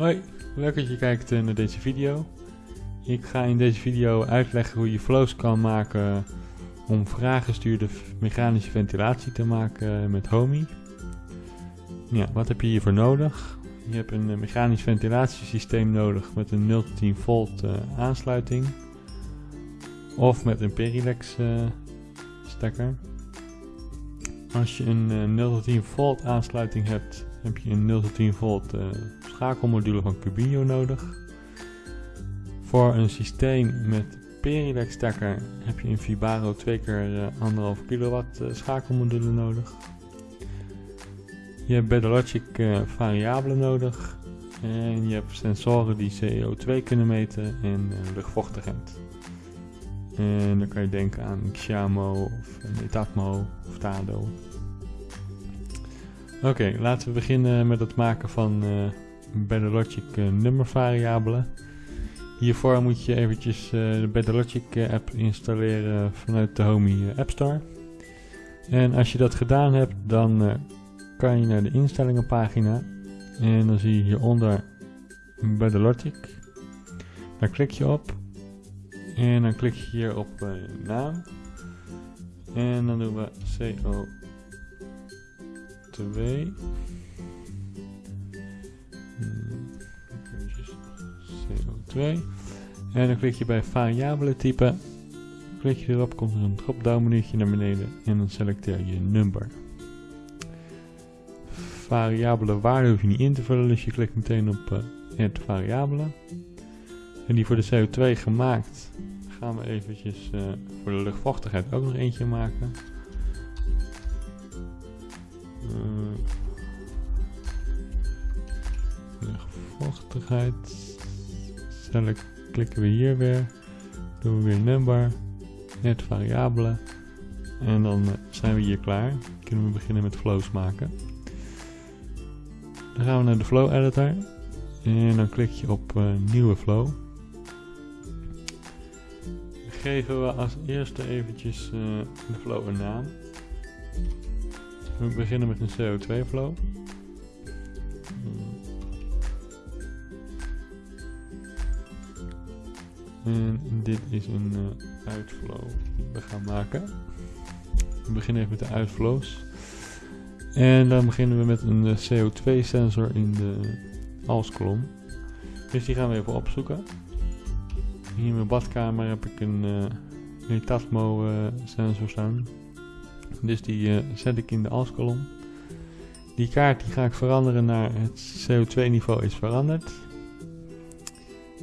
Hoi, leuk dat je kijkt eh, naar deze video. Ik ga in deze video uitleggen hoe je flows kan maken om vraaggestuurde mechanische ventilatie te maken met Homey. Ja, wat heb je hiervoor nodig? Je hebt een eh, mechanisch ventilatiesysteem nodig met een 0 tot 10 volt aansluiting of met een Perilex stekker. Als je een uh, 0 tot 10 volt aansluiting hebt, heb je een 0 tot 10 volt schakelmodule van Cubino nodig. Voor een systeem met Perilex stekker heb je een Vibaro 2 keer 1,5 kilowatt schakelmodule nodig. Je hebt Bedologic uh, variabelen nodig. En je hebt sensoren die CO2 kunnen meten en luchtvochtigheid. En dan kan je denken aan Xiamo of Netatmo of Tado. Oké, laten we beginnen met het maken van Bedologic nummervariabelen. Hiervoor moet je eventjes de Bedologic app installeren vanuit de Homey App Store. En als je dat gedaan hebt, dan kan je naar de instellingenpagina en dan zie je hieronder Bedologic. Daar klik je op en dan klik je hier op naam en dan doen we CO2 CO2 en dan klik je bij variabelen typen klik je erop, komt er een drop-down menuutje naar beneden en dan selecteer je number variabele waarde hoef je niet in te vullen, dus je klikt meteen op uh, add variabele. En die voor de CO2 gemaakt gaan we eventjes uh, voor de luchtvochtigheid ook nog eentje maken. Uh, luchtvochtigheid. Select, klikken we hier weer. Doen we weer number. Add variabele. En dan zijn we hier klaar. Kunnen we beginnen met flows maken. Dan gaan we naar de flow editor. En dan klik je op uh, nieuwe flow. Dan geven we als eerste eventjes uh, de flow een naam. We beginnen met een CO2 flow. En dit is een uh, uitflow die we gaan maken. We beginnen even met de uitflows. En dan beginnen we met een eh, CO2 sensor in de alskolom. Dus die gaan we even opzoeken. Hier in mijn badkamer heb ik een uh, Netatmo uh, sensor staan. Dus die zet ik in de alskolom. Die kaart die ga ik veranderen naar het CO2 niveau is veranderd.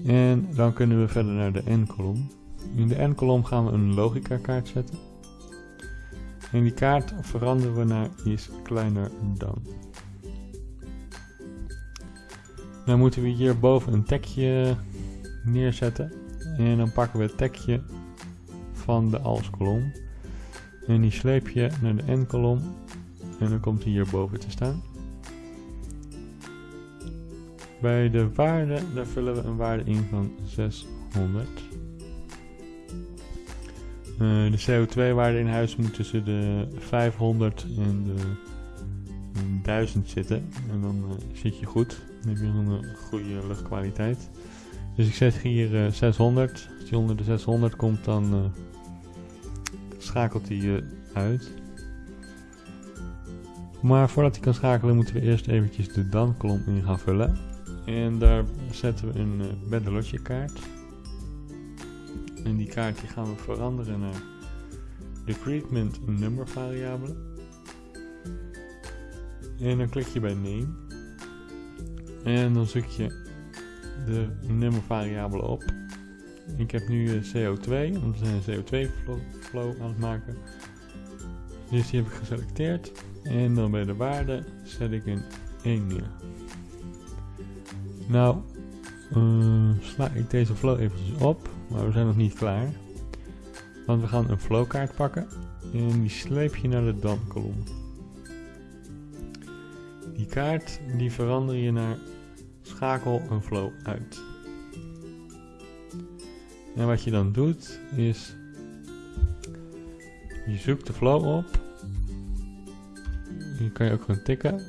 En dan kunnen we verder naar de N-kolom. In de N-kolom gaan we een logica kaart zetten. En die kaart veranderen we naar is kleiner dan. Dan moeten we hierboven een tekje neerzetten. En dan pakken we het tekje van de als-kolom. En die sleep je naar de n-kolom. En dan komt hij hierboven te staan. Bij de waarde, daar vullen we een waarde in van 600. Uh, de CO2-waarde in huis moet tussen de 500 en de 1000 zitten. En dan uh, zit je goed. Dan heb je een goede luchtkwaliteit. Dus ik zet hier uh, 600. Als die onder de 600 komt, dan schakelt hij uit. Maar voordat hij kan schakelen, moeten we eerst eventjes de dan-kolom in gaan vullen. En daar zetten we een uh, kaart. En die kaart gaan we veranderen naar de treatment number variabele. En dan klik je bij name. En dan zoek je de nummer variabele op. Ik heb nu CO2, want we zijn een CO2 flow, flow aan het maken. Dus die heb ik geselecteerd. En dan bij de waarde zet ik een 1 neer. Nou, uh, sla ik deze flow eventjes op. Maar we zijn nog niet klaar. Want we gaan een flowkaart pakken. En die sleep je naar de dan-kolom. Die kaart die verander je naar schakel een flow uit. En wat je dan doet is je zoekt de flow op. Hier kan je ook gewoon tikken.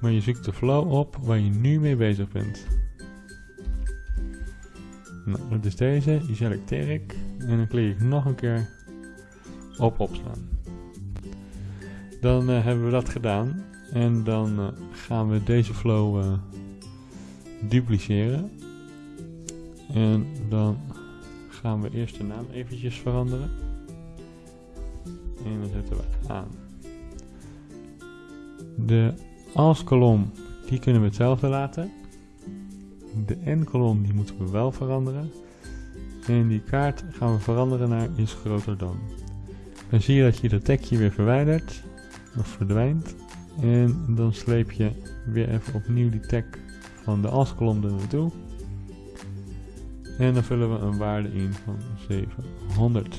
Maar je zoekt de flow op waar je nu mee bezig bent. Nou, dat is deze. Die selecteer ik. En dan klik ik nog een keer op opslaan. Dan uh, hebben we dat gedaan. En dan uh, gaan we deze flow uh, dupliceren. En dan gaan we eerst de naam eventjes veranderen. En dan zetten we aan. De als-kolom, die kunnen we hetzelfde laten. De n-kolom, die moeten we wel veranderen. En die kaart gaan we veranderen naar is groter dan. Dan zie je dat je dat tekje weer verwijdert, of verdwijnt. En dan sleep je weer even opnieuw die tag van de als-kolom er naartoe. En dan vullen we een waarde in van 700.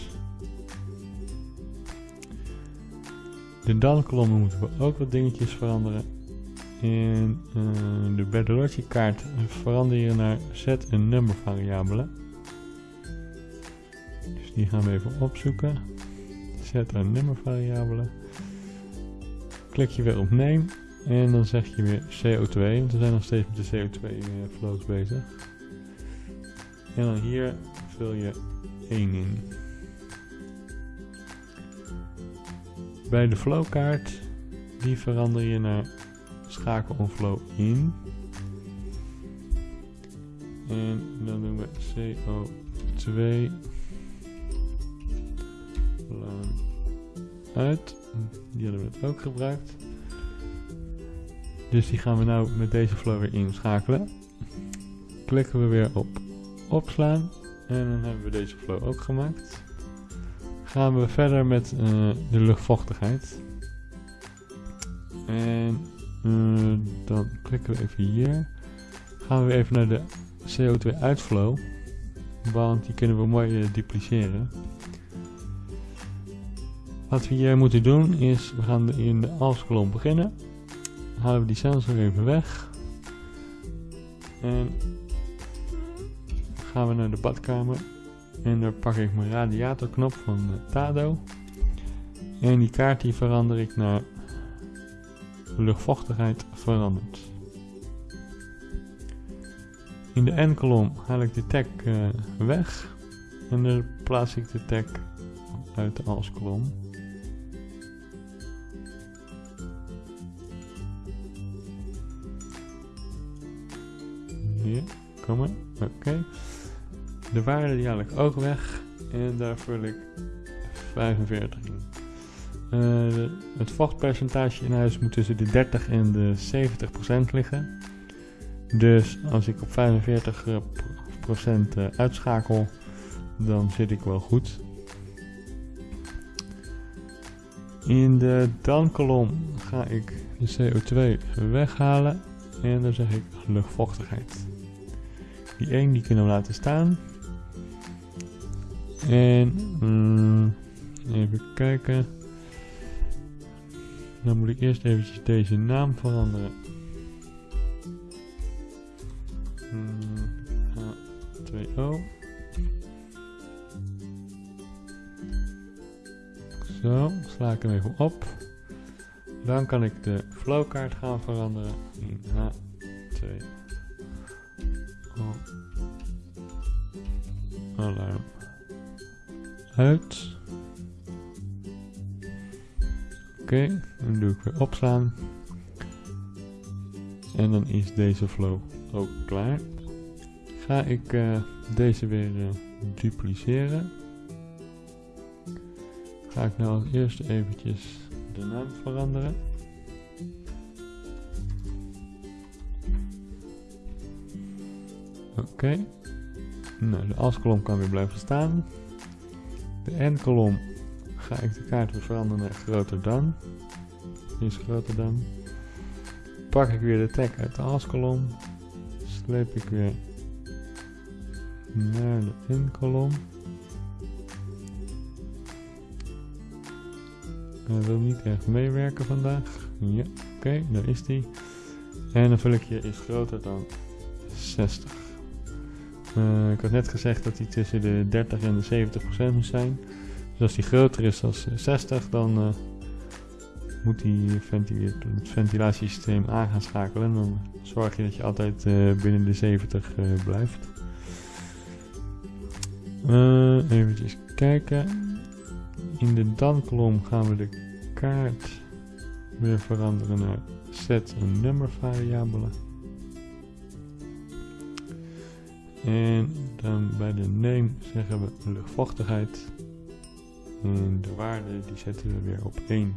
De dan-kolommen moeten we ook wat dingetjes veranderen. En uh, de Bertolocci kaart verander je naar zet en nummer variabelen. Dus die gaan we even opzoeken. Zet en nummer variabelen. Klik je weer op name en dan zeg je weer CO2, want we zijn nog steeds met de CO2 uh, flows bezig. En dan hier vul je 1 in. Bij de flowkaart, die verander je naar schakel on flow in. En dan doen we CO2 uit. Die hadden we net ook gebruikt. Dus die gaan we nou met deze flow weer inschakelen. Klikken we weer op opslaan. En dan hebben we deze flow ook gemaakt. Gaan we verder met uh, de luchtvochtigheid. En dan klikken we even hier. Gaan we even naar de CO2 uitflow. Want die kunnen we mooi uh, dupliceren. Wat we hier moeten doen is, we gaan in de als-kolom beginnen. Halen we die sensor even weg. En gaan we naar de badkamer. En daar pak ik mijn radiatorknop van Tado. En die kaart die verander ik naar luchtvochtigheid veranderd. In de N-kolom haal ik de tag uh, weg. En dan plaats ik de tag uit de als-kolom. Hier, kom maar. Oké. De waarde die haal ik ook weg. En daar vul ik 45 in. Uh, het vochtpercentage in huis moet tussen de 30 en de 70 procent liggen. Dus als ik op 45 procent uh, uitschakel, dan zit ik wel goed. In de dan-kolom ga ik de CO2 weghalen en dan zeg ik luchtvochtigheid. Die 1 die kunnen we laten staan. En um, even kijken. Dan moet ik eerst eventjes deze naam veranderen. H2O. Zo, sla ik hem even op. Dan kan ik de flowkaart gaan veranderen in H2O. Alarm. Uit. Oké, weer opslaan. En dan is deze flow ook klaar. Ga ik uh, deze weer uh, dupliceren. Ga ik nou als eerste eventjes de naam veranderen. Oké. Okay. Nou, de als-kolom kan weer blijven staan. De n-kolom ga ik de kaart weer veranderen naar groter dan. Is groter dan. Pak ik weer de tag uit de als-kolom. Sleep ik weer naar de in-kolom. Hij wil niet echt meewerken vandaag. Ja, oké, daar is die. En dan vul ik je is groter dan 60. Uh, ik had net gezegd dat hij tussen de 30 en de 70 procent moet zijn. Dus als die groter is dan 60, dan uh, moet die het ventilatiesysteem aan gaan schakelen. Dan zorg je dat je altijd uh, binnen de 70 uh, blijft. Uh, even kijken. In de dan-kolom gaan we de kaart weer veranderen naar set een nummer variabele. En dan bij de name zeggen we luchtvochtigheid. En de waarde die zetten we weer op 1.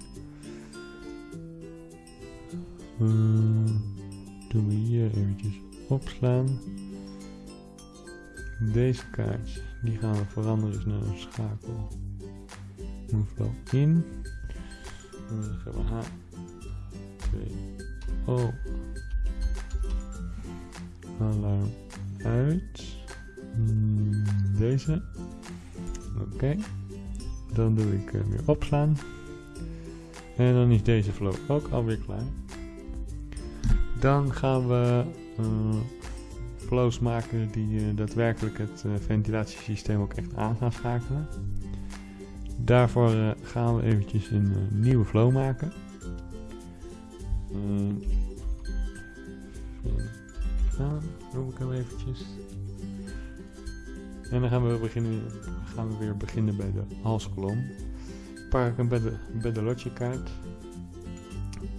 Uh, doen we hier eventjes opslaan. Deze kaart die gaan we veranderen dus naar een schakel. Hoeveel in. En dan zeggen we H 2 O. Alarm uit. Hmm, deze. Oké. Dan doe ik uh, weer opslaan. En dan is deze flow ook alweer klaar. Dan gaan we uh, flows maken die uh, daadwerkelijk het ventilatiesysteem ook echt aan gaan schakelen. Daarvoor gaan we eventjes een nieuwe flow maken. Ja, noem ik hem eventjes. En dan gaan we, beginnen, gaan we weer beginnen bij de halskolom. Pak ik hem bij de, bij de.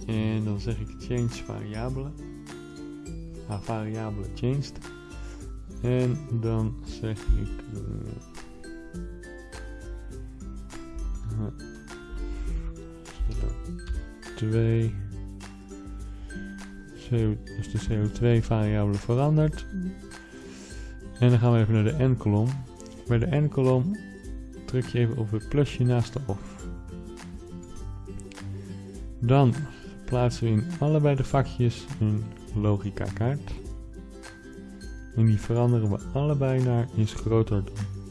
En dan zeg ik change variabele. Ah, variabele changed. En dan zeg ik... Uh, 2 CO, dus de CO2 variabele verandert. En dan gaan we even naar de n-kolom. Bij de n-kolom druk je even op het plusje naast de off. Dan plaatsen we in allebei de vakjes een logica kaart. En die veranderen we allebei naar is groter dan.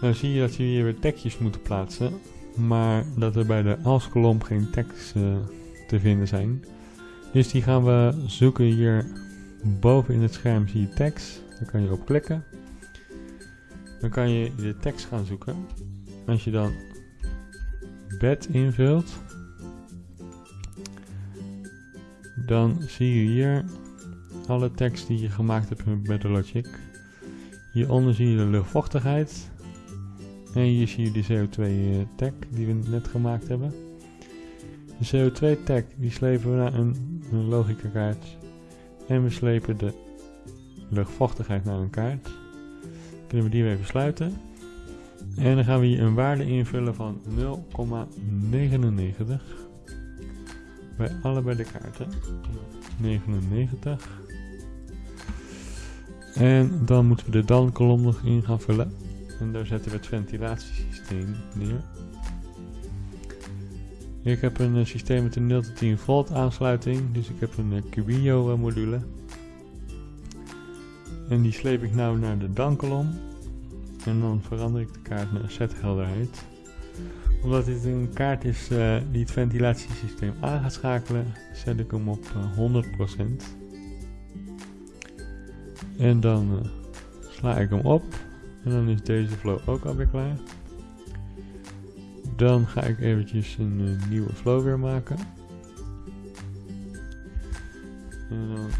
Dan zie je dat je hier weer tekstjes moet plaatsen, maar dat er bij de als-kolom geen tekst uh, te vinden zijn. Dus die gaan we zoeken hier boven in het scherm zie je tekst. Daar kan je op klikken. Dan kan je de tekst gaan zoeken. Als je dan bed invult, dan zie je hier alle tekst die je gemaakt hebt met Logic. Hieronder zie je de luchtvochtigheid. En hier zie je de CO2 uh, tag die we net gemaakt hebben. De CO2 tag die slepen we naar een logica kaart. En we slepen de luchtvochtigheid naar een kaart. Kunnen we die weer sluiten. En dan gaan we hier een waarde invullen van 0,99 bij allebei de kaarten. 99. En dan moeten we de dan kolom nog in gaan vullen. En daar zetten we het ventilatiesysteem neer. Ik heb een uh, systeem met een 0 tot 10 volt aansluiting, dus ik heb een uh, Cubino uh, module. En die sleep ik nou naar de dankolom. En dan verander ik de kaart naar zethelderheid. Omdat dit een kaart is die het ventilatiesysteem aan gaat schakelen, zet ik hem op 100%. En dan sla ik hem op. En dan is deze flow ook alweer klaar. Dan ga ik eventjes een nieuwe flow weer maken. En dan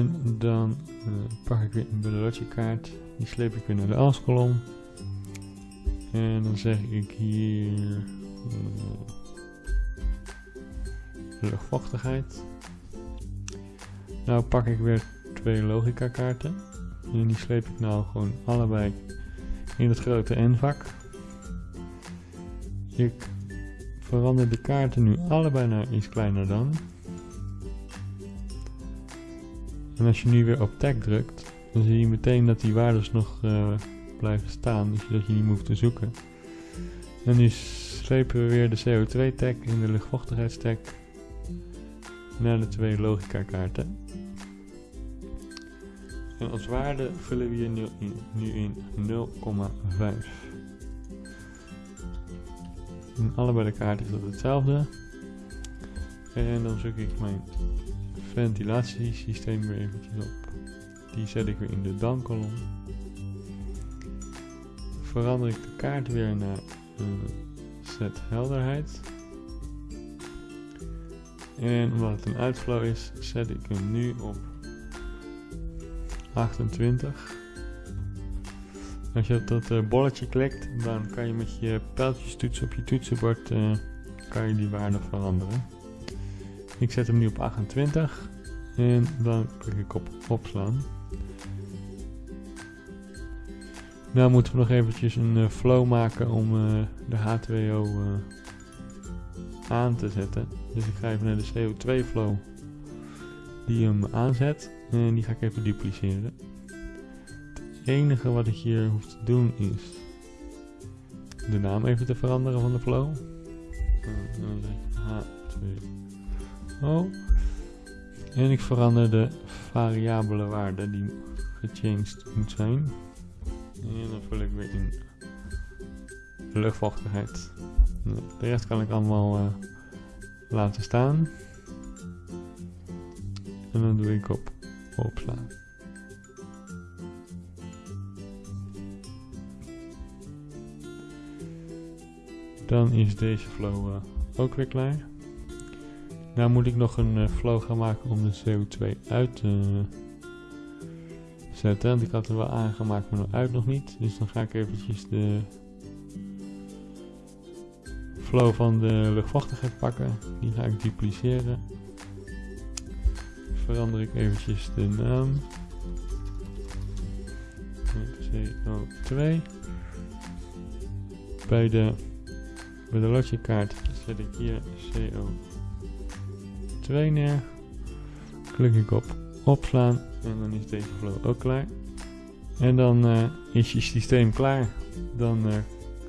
En dan uh, pak ik weer een Bellotje kaart. Die sleep ik weer naar de als-kolom. En dan zeg ik hier uh, luchtvochtigheid. Nou pak ik weer twee logica kaarten. En die sleep ik nou gewoon allebei in het grote N-vak. Ik verander de kaarten nu allebei naar iets kleiner dan. En als je nu weer op tag drukt, dan zie je meteen dat die waardes nog uh, blijven staan, dus dat je niet hoeft te zoeken. En nu slepen we weer de CO2 tag en de luchtvochtigheidstag naar de twee logica kaarten. En als waarde vullen we hier nu in, nu in 0,5. In allebei de kaarten is dat hetzelfde. En dan zoek ik mijn ventilatiesysteem weer eventjes op. Die zet ik weer in de dan kolom. Verander ik de kaart weer naar uh, set helderheid. En omdat het een uitflow is, zet ik hem nu op 28. Als je op dat uh, bolletje klikt, dan kan je met je pijltjestoets op je toetsenbord uh, kan je die waarde veranderen. Ik zet hem nu op 28 en dan klik ik op opslaan. Nou moeten we nog eventjes een uh, flow maken om de H2O aan te zetten. Dus ik ga even naar de CO2 flow die hem aanzet en die ga ik even dupliceren. Het enige wat ik hier hoef te doen is de naam even te veranderen van de flow. Dan zeg ik H2O. En ik verander de variabele waarde die gechanged moet zijn. En dan vul ik weer in luchtvochtigheid. De rest kan ik allemaal uh, laten staan. En dan doe ik op opslaan. Dan is deze flow uh, ook weer klaar. Nou moet ik nog een uh, flow gaan maken om de CO2 uit te zetten. Want ik had er wel aangemaakt, maar uit nog niet. Dus dan ga ik eventjes de flow van de luchtvochtigheid pakken. Die ga ik dupliceren. Verander ik eventjes de naam. CO2. Bij de, bij de logic kaart zet ik hier CO2 neer. Klik ik op opslaan en dan is deze flow ook klaar. En dan uh, is je systeem klaar. Dan uh,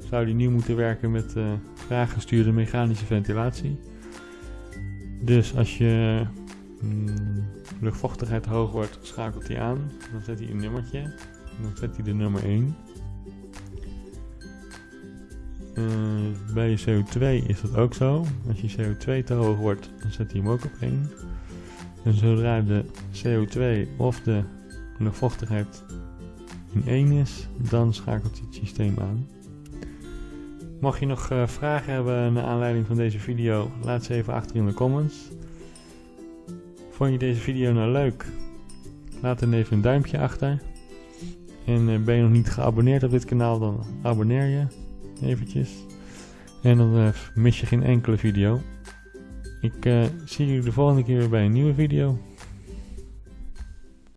zou die nu moeten werken met uh, vraaggestuurde mechanische ventilatie. Dus als je mm, luchtvochtigheid hoog wordt, schakelt hij aan. Dan zet hij een nummertje. En dan zet hij de nummer 1. Uh, bij je CO2 is dat ook zo. Als je CO2 te hoog wordt, dan zet hij hem ook op 1. En zodra de CO2 of de luchtvochtigheid in 1 is, dan schakelt hij het systeem aan. Mocht je nog uh, vragen hebben naar aanleiding van deze video, laat ze even achter in de comments. Vond je deze video nou leuk? Laat dan even een duimpje achter. En uh, ben je nog niet geabonneerd op dit kanaal, dan abonneer je eventjes. En dan uh, mis je geen enkele video. Ik zie jullie de volgende keer weer bij een nieuwe video.